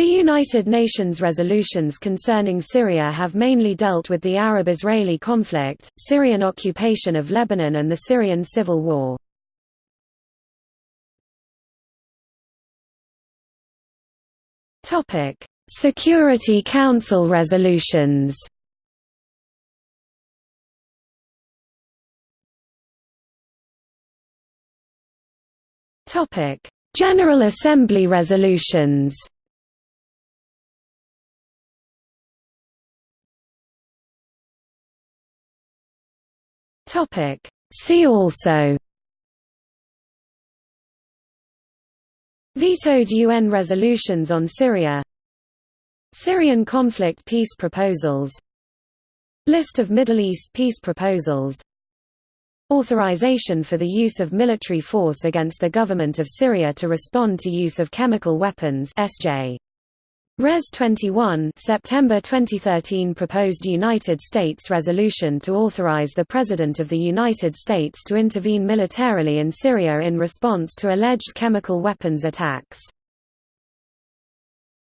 The United Nations resolutions concerning Syria have mainly dealt with the Arab-Israeli conflict, Syrian occupation of Lebanon and the Syrian civil war. Security Council resolutions General Assembly resolutions Topic. See also. Vetoed UN resolutions on Syria. Syrian conflict peace proposals. List of Middle East peace proposals. Authorization for the use of military force against the government of Syria to respond to use of chemical weapons SJ Res 21 September 2013 proposed United States resolution to authorize the President of the United States to intervene militarily in Syria in response to alleged chemical weapons attacks